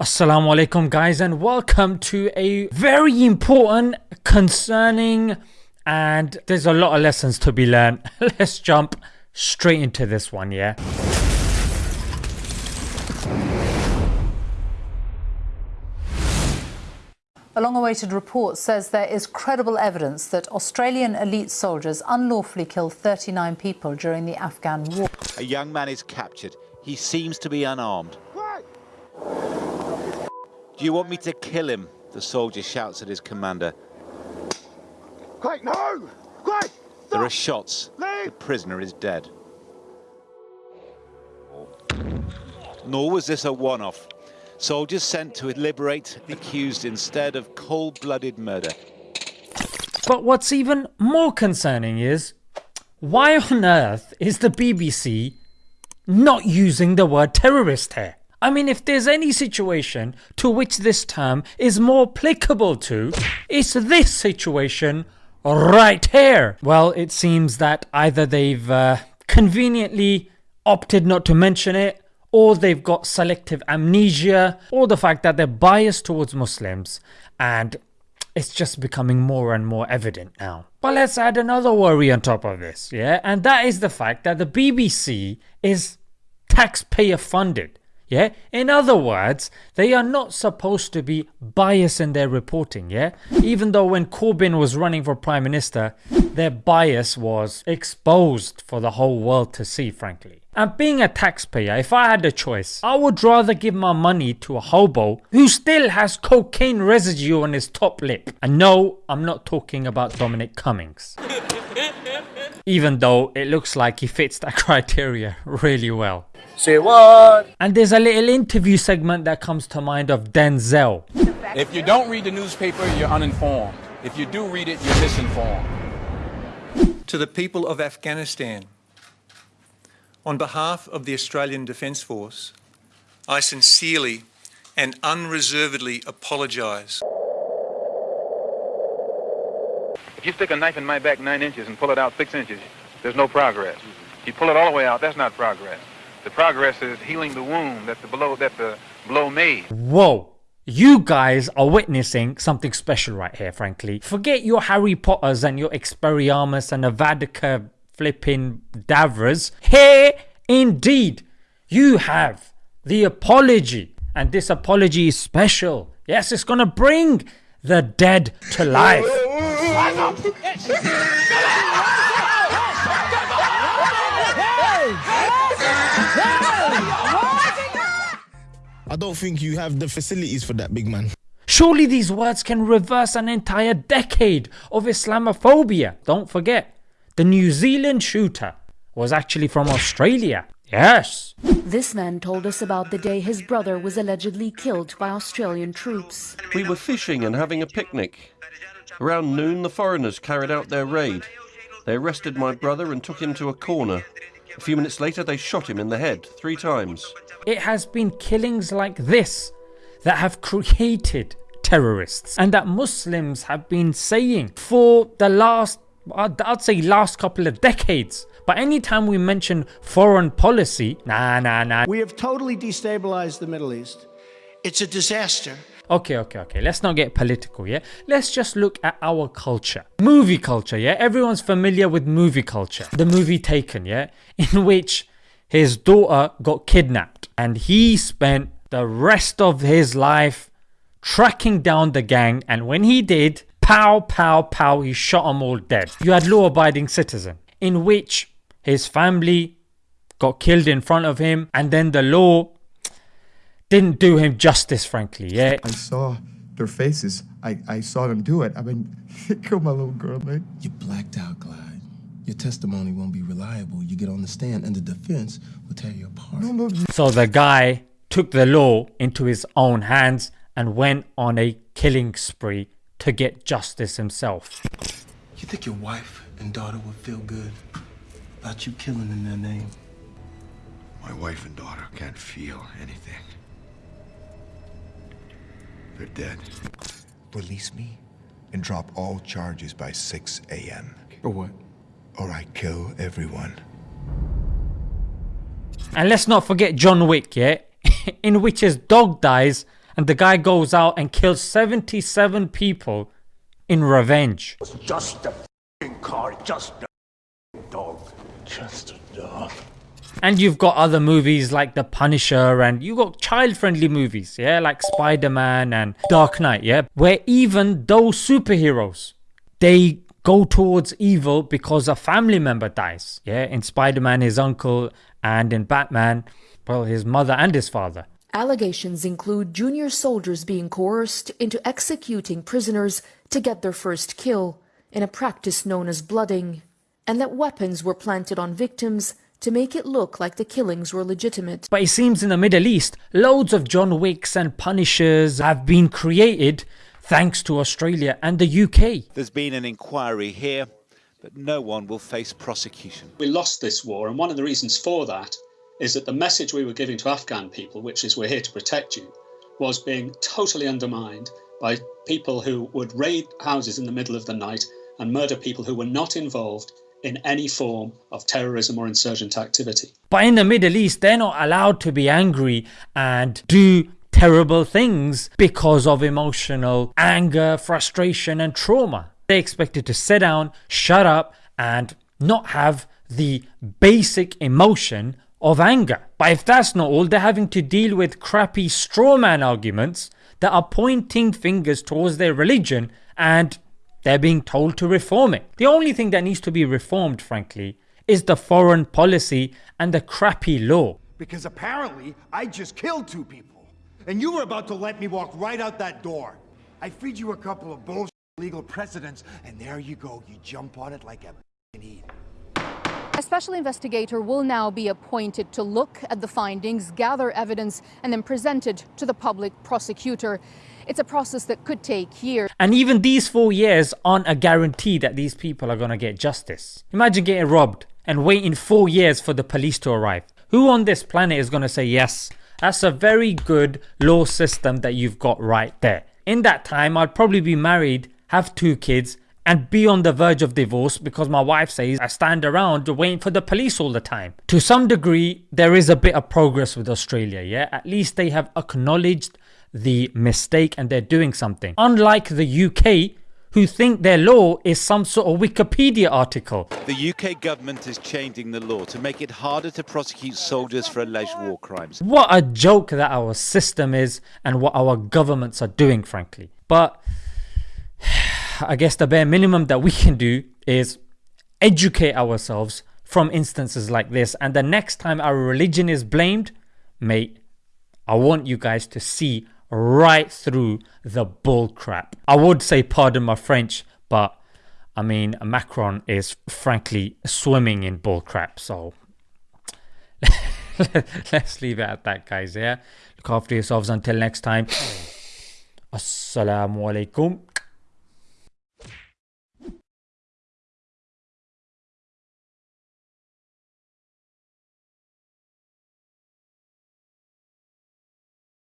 Assalamu alaikum guys and welcome to a very important, concerning and there's a lot of lessons to be learned. Let's jump straight into this one yeah. A long awaited report says there is credible evidence that Australian elite soldiers unlawfully killed 39 people during the Afghan war. A young man is captured. He seems to be unarmed. Do you want me to kill him? The soldier shouts at his commander. Quick, no! Quick! There are shots. Leave! The prisoner is dead. Nor was this a one-off. Soldiers sent to liberate the accused instead of cold-blooded murder. But what's even more concerning is why on earth is the BBC not using the word terrorist here? I mean if there's any situation to which this term is more applicable to, it's this situation right here. Well it seems that either they've uh, conveniently opted not to mention it or they've got selective amnesia or the fact that they're biased towards Muslims and it's just becoming more and more evident now. But let's add another worry on top of this yeah and that is the fact that the BBC is taxpayer funded yeah? In other words they are not supposed to be biased in their reporting yeah? Even though when Corbyn was running for prime minister their bias was exposed for the whole world to see frankly. And being a taxpayer if I had a choice I would rather give my money to a hobo who still has cocaine residue on his top lip. And no I'm not talking about Dominic Cummings even though it looks like he fits that criteria really well. Say what? And there's a little interview segment that comes to mind of Denzel. If you don't read the newspaper, you're uninformed. If you do read it, you're misinformed. To the people of Afghanistan, on behalf of the Australian Defence Force, I sincerely and unreservedly apologise. If you stick a knife in my back nine inches and pull it out six inches, there's no progress. If You pull it all the way out, that's not progress. The progress is healing the wound that the blow that the blow made. Whoa. You guys are witnessing something special right here frankly. Forget your Harry Potters and your Expelliarmus and Avada flipping Davras. Here indeed you have the apology and this apology is special. Yes it's gonna bring the dead to life. I don't think you have the facilities for that, big man. Surely these words can reverse an entire decade of Islamophobia. Don't forget, the New Zealand shooter was actually from Australia. Yes. This man told us about the day his brother was allegedly killed by Australian troops. We were fishing and having a picnic. Around noon, the foreigners carried out their raid. They arrested my brother and took him to a corner. A few minutes later, they shot him in the head three times. It has been killings like this that have created terrorists and that Muslims have been saying for the last uh, I'd say last couple of decades but anytime we mention foreign policy nah nah nah We have totally destabilized the Middle East. It's a disaster. Okay, okay, okay. Let's not get political, yeah? Let's just look at our culture. Movie culture, yeah? Everyone's familiar with movie culture. The movie Taken, yeah? In which his daughter got kidnapped and he spent the rest of his life tracking down the gang and when he did, pow pow pow, he shot them all dead. You had law abiding citizen in which his family got killed in front of him and then the law didn't do him justice frankly yeah I saw their faces. I, I saw them do it. I mean, they killed my little girl, man. You blacked out, Clyde. Your testimony won't be reliable. You get on the stand and the defense will tear you apart. No, no, so the guy took the law into his own hands and went on a killing spree to get justice himself You think your wife and daughter would feel good about you killing in their name? My wife and daughter can't feel anything. They're dead. Release me and drop all charges by 6 a.m. Or what? Or I kill everyone. and let's not forget John Wick yeah in which his dog dies and the guy goes out and kills 77 people in revenge. Just a car, just a dog, just a dog. And you've got other movies like The Punisher and you've got child friendly movies, yeah, like Spider-Man and Dark Knight, yeah, where even those superheroes, they go towards evil because a family member dies, yeah, in Spider-Man his uncle and in Batman, well his mother and his father. Allegations include junior soldiers being coerced into executing prisoners to get their first kill in a practice known as blooding, and that weapons were planted on victims to make it look like the killings were legitimate. But it seems in the Middle East, loads of John Wicks and Punishers have been created thanks to Australia and the UK. There's been an inquiry here, but no one will face prosecution. We lost this war, and one of the reasons for that is that the message we were giving to Afghan people, which is we're here to protect you, was being totally undermined by people who would raid houses in the middle of the night and murder people who were not involved in any form of terrorism or insurgent activity. But in the Middle East, they're not allowed to be angry and do terrible things because of emotional anger, frustration, and trauma. They're expected to sit down, shut up, and not have the basic emotion of anger. But if that's not all, they're having to deal with crappy strawman arguments that are pointing fingers towards their religion and they're being told to reform it. The only thing that needs to be reformed, frankly, is the foreign policy and the crappy law. Because apparently, I just killed two people. And you were about to let me walk right out that door. I feed you a couple of bullshit legal precedents, and there you go. You jump on it like a idiot. A special investigator will now be appointed to look at the findings, gather evidence, and then present it to the public prosecutor. It's a process that could take years. And even these four years aren't a guarantee that these people are going to get justice. Imagine getting robbed and waiting four years for the police to arrive. Who on this planet is going to say yes? That's a very good law system that you've got right there. In that time, I'd probably be married, have two kids, and be on the verge of divorce because my wife says I stand around waiting for the police all the time. To some degree, there is a bit of progress with Australia, yeah? At least they have acknowledged the mistake and they're doing something. Unlike the UK, who think their law is some sort of Wikipedia article. The UK government is changing the law to make it harder to prosecute soldiers for alleged war crimes. What a joke that our system is and what our governments are doing, frankly. But I guess the bare minimum that we can do is educate ourselves from instances like this. And the next time our religion is blamed, mate, I want you guys to see right through the bull crap. I would say pardon my French, but I mean Macron is frankly swimming in bull crap. So let's leave it at that, guys. Yeah, look after yourselves until next time. Assalamu alaikum.